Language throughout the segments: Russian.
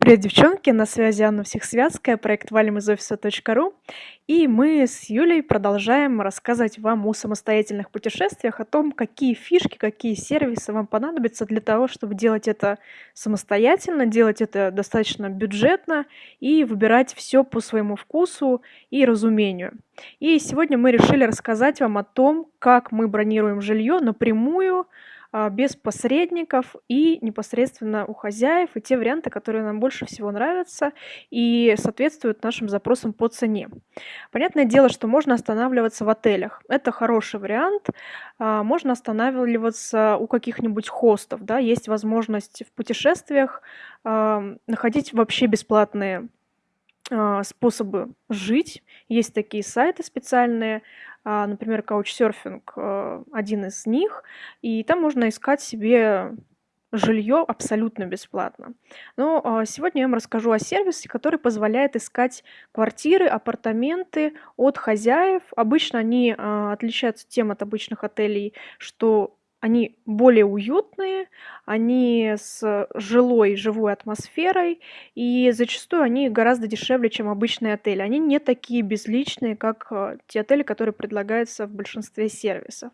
Привет, девчонки! На связи Анна Всехсвязская, проект «Валим из офиса.ру». И мы с Юлей продолжаем рассказывать вам о самостоятельных путешествиях, о том, какие фишки, какие сервисы вам понадобятся для того, чтобы делать это самостоятельно, делать это достаточно бюджетно и выбирать все по своему вкусу и разумению. И сегодня мы решили рассказать вам о том, как мы бронируем жилье напрямую, без посредников и непосредственно у хозяев, и те варианты, которые нам больше всего нравятся и соответствуют нашим запросам по цене. Понятное дело, что можно останавливаться в отелях. Это хороший вариант. А, можно останавливаться у каких-нибудь хостов. Да? Есть возможность в путешествиях а, находить вообще бесплатные способы жить. Есть такие сайты специальные, а, например, Couchsurfing э, один из них, и там можно искать себе жилье абсолютно бесплатно. Но а, сегодня я вам расскажу о сервисе, который позволяет искать квартиры, апартаменты от хозяев. Обычно они а, отличаются тем от обычных отелей, что они более уютные, они с жилой, живой атмосферой, и зачастую они гораздо дешевле, чем обычные отели. Они не такие безличные, как э, те отели, которые предлагаются в большинстве сервисов.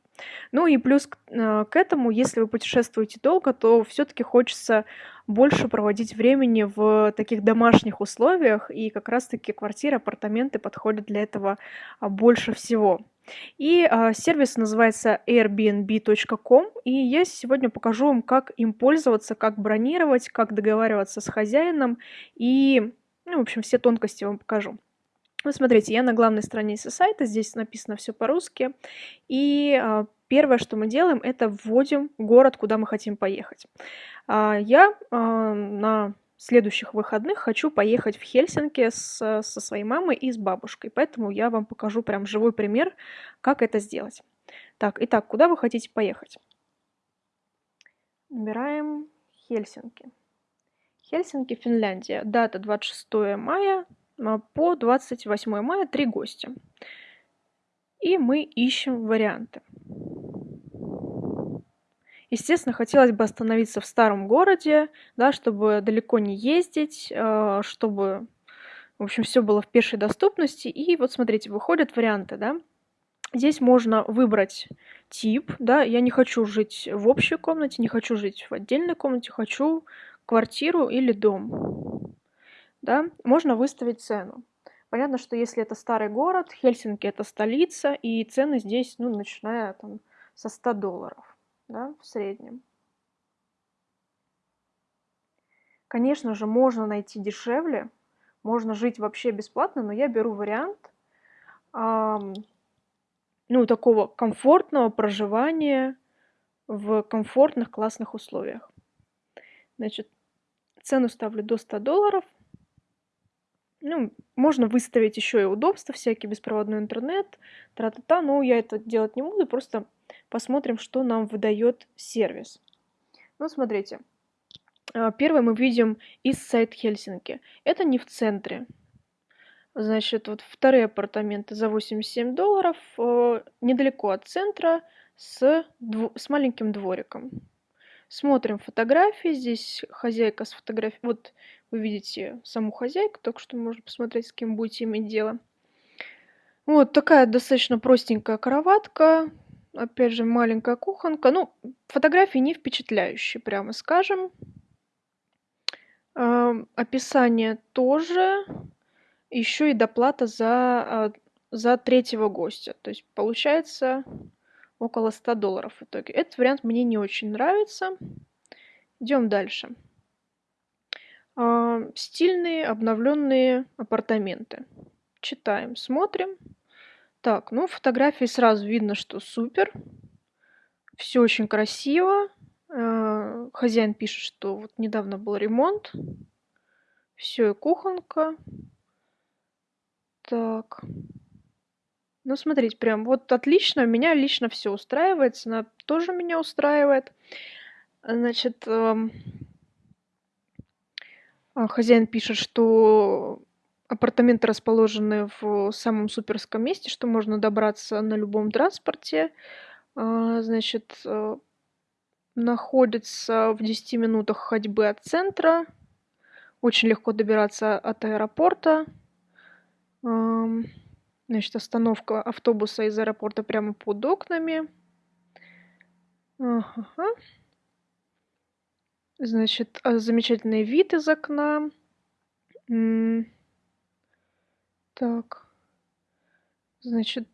Ну и плюс к, э, к этому, если вы путешествуете долго, то все-таки хочется больше проводить времени в таких домашних условиях, и как раз-таки квартиры, апартаменты подходят для этого а, больше всего. И а, сервис называется airbnb.com, и я сегодня покажу вам, как им пользоваться, как бронировать, как договариваться с хозяином, и, ну, в общем, все тонкости вам покажу. Ну, смотрите, я на главной странице сайта, здесь написано все по-русски, и а, первое, что мы делаем, это вводим город, куда мы хотим поехать. А, я а, на следующих выходных хочу поехать в Хельсинки с, со своей мамой и с бабушкой. Поэтому я вам покажу прям живой пример, как это сделать. Так, итак, куда вы хотите поехать? Набираем Хельсинки. Хельсинки, Финляндия. Дата 26 мая а, по 28 мая, три гостя. И мы ищем варианты. Естественно, хотелось бы остановиться в старом городе, да, чтобы далеко не ездить, э, чтобы, в общем, все было в пешей доступности. И вот смотрите, выходят варианты, да. Здесь можно выбрать тип, да, я не хочу жить в общей комнате, не хочу жить в отдельной комнате, хочу квартиру или дом, да. Можно выставить цену. Понятно, что если это старый город, Хельсинки это столица, и цены здесь, ну, начиная там со 100 долларов да, в среднем. Конечно же, можно найти дешевле, можно жить вообще бесплатно, но я беру вариант эм, ну, такого комфортного проживания в комфортных, классных условиях. Значит, цену ставлю до 100 долларов. Ну, можно выставить еще и удобства, всякий беспроводной интернет, тра-та-та, но я это делать не буду, просто посмотрим, что нам выдает сервис. Ну, смотрите. А, первый мы видим из сайт Хельсинки. Это не в центре. Значит, вот вторые апартаменты за 87 долларов, э, недалеко от центра, с, дво с маленьким двориком. Смотрим фотографии. Здесь хозяйка с фотографией. Вот вы видите саму хозяйку, только что можно посмотреть, с кем будете иметь дело. Вот такая достаточно простенькая кроватка, Опять же, маленькая кухонка. Ну, фотографии не впечатляющие, прямо скажем. описание тоже. Еще и доплата за, а, за третьего гостя. То есть получается около 100 долларов в итоге. Этот вариант мне не очень нравится. Идем дальше. стильные обновленные апартаменты. Читаем, смотрим. Так, ну, фотографии сразу видно, что супер. Все очень красиво. Э, хозяин пишет, что вот недавно был ремонт. Все, и кухонка. Так. Ну, смотрите, прям вот отлично. Меня лично все устраивает. Цена тоже меня устраивает. Значит, эм, а, хозяин пишет, что Апартаменты расположены в самом суперском месте, что можно добраться на любом транспорте. А, значит, э, находится в 10 минутах ходьбы от центра. очень легко добираться от аэропорта. Значит, остановка автобуса из аэропорта прямо под окнами. Ага. Значит, а, замечательный вид из окна. Так. Значит,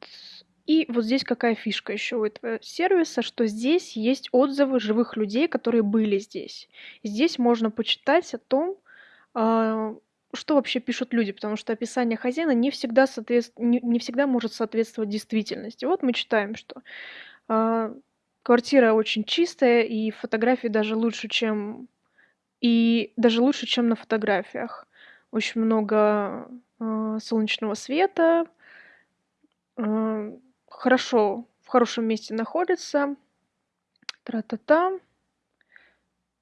и вот здесь какая фишка еще у этого сервиса, что здесь есть отзывы живых людей, которые были здесь. Здесь можно почитать о том, а, что вообще пишут люди, потому что описание хозяина не всегда, соответств... не, всегда может соответствовать действительности. Вот мы читаем, что э, квартира очень чистая, и фотографии даже лучше, чем и даже лучше, чем на фотографиях. Очень много солнечного света, э, хорошо, в хорошем месте находится. Тра-та-та.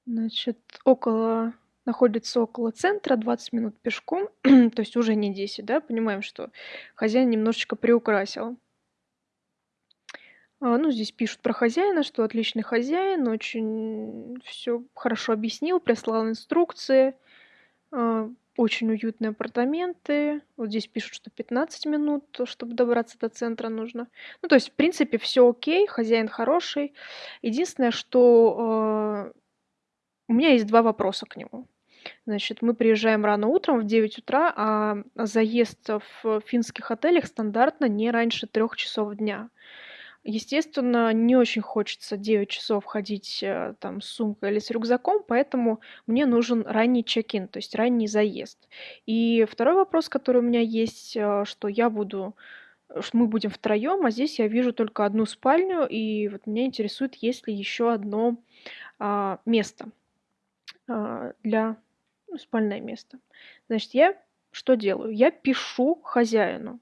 Значит, около находится около центра, 20 минут пешком, то есть уже не 10, да, понимаем, что хозяин немножечко приукрасил. А, ну, здесь пишут про хозяина, что отличный хозяин, очень все хорошо объяснил, прислал инструкции, а, очень уютные апартаменты. Вот здесь пишут, что 15 минут, чтобы добраться до центра нужно. Ну, то есть, в принципе, все окей, хозяин хороший. Единственное, что а, у меня есть два вопроса к нему. Значит, мы приезжаем рано утром в 9 утра, а заезд в финских отелях стандартно не раньше трех часов дня. Естественно, не очень хочется 9 часов ходить э, там с сумкой или с рюкзаком, поэтому мне нужен ранний чек-ин, то есть ранний заезд. И второй вопрос, который у меня есть, э, что я буду что мы будем втроем, а здесь я вижу только одну спальню, и вот меня интересует, есть ли еще одно а, место а, для ну, спальное место. Значит, я что делаю? Я пишу хозяину.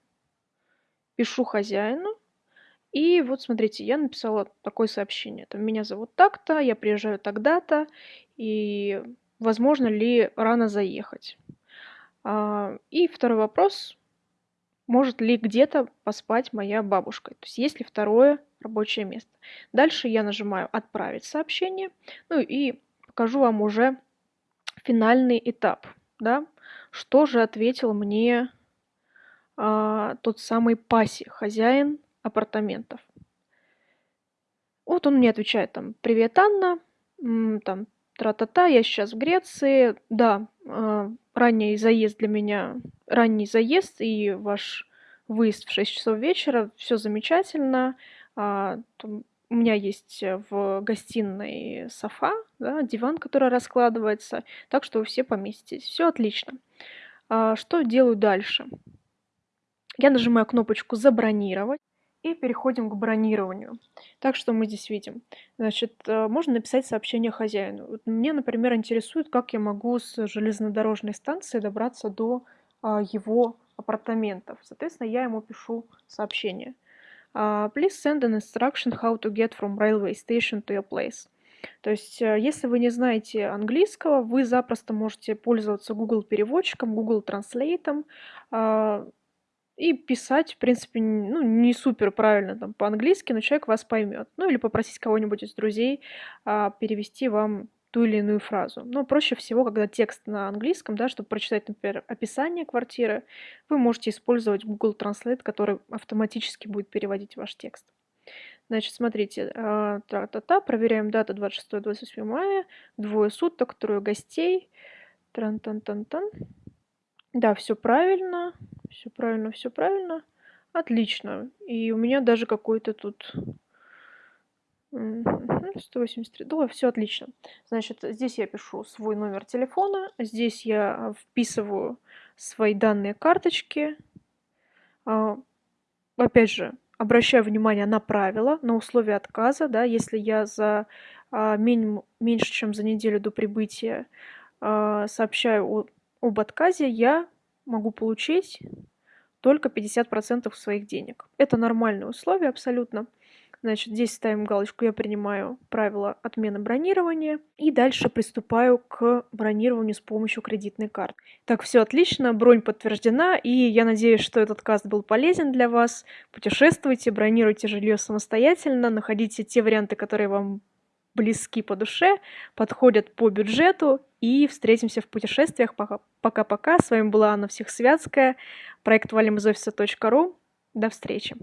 Пишу хозяину. И вот смотрите, я написала такое сообщение. Там, меня зовут так-то, я приезжаю тогда-то, и возможно ли рано заехать. А, и второй вопрос. Может ли где-то поспать моя бабушка? То есть есть ли второе рабочее место? Дальше я нажимаю «Отправить сообщение». Ну и покажу вам уже финальный этап, да, что же ответил мне а, тот самый Паси, хозяин апартаментов. Вот он мне отвечает там, привет, Анна, там, тра-та-та, я сейчас в Греции, да, э, ранний заезд для меня, ранний заезд и ваш выезд в 6 часов вечера, все замечательно, там, у меня есть э, в гостиной софа, да, диван, который раскладывается, так что вы все поместитесь. Все отлично. А, что делаю дальше? Я нажимаю кнопочку «Забронировать» и переходим к бронированию. Так что мы здесь видим. Значит, э, можно написать сообщение хозяину. Вот мне, например, интересует, как я могу с железнодорожной станции добраться до а, его апартаментов. Соответственно, я ему пишу сообщение – Uh, please send an instruction how to get from railway station to your place. То есть, э, если вы не знаете английского, вы запросто можете пользоваться Google переводчиком, Google Translate uh, и писать, в принципе, ну, не супер правильно там по-английски, но человек вас поймет. Ну или попросить кого-нибудь из друзей uh, перевести вам ту или иную фразу. Но проще всего, когда текст на английском, да, чтобы прочитать, например, описание квартиры, вы можете использовать Google Translate, который автоматически будет переводить ваш текст. Значит, смотрите, а, та-та-та, проверяем дата 26-28 мая, двое суток, трое гостей, тран-тан-тан-тан. Да, все правильно, все правильно, все правильно. Отлично. И у меня даже какой-то тут 183. Да, все отлично. Значит, здесь я пишу свой номер телефона, здесь я вписываю свои данные карточки. А, опять же, обращаю внимание на правила, на условия отказа. Да, если я за а, меньше, чем за неделю до прибытия а, сообщаю об отказе, я могу получить только 50% своих денег. Это нормальные условия абсолютно. Значит, здесь ставим галочку «Я принимаю правила отмены бронирования». И дальше приступаю к бронированию с помощью кредитной карты. Так, все отлично, бронь подтверждена, и я надеюсь, что этот каст был полезен для вас. Путешествуйте, бронируйте жилье самостоятельно, находите те варианты, которые вам близки по душе, подходят по бюджету. И встретимся в путешествиях. Пока-пока. С вами была Анна Всехсвятская, проект офиса.ру. До встречи.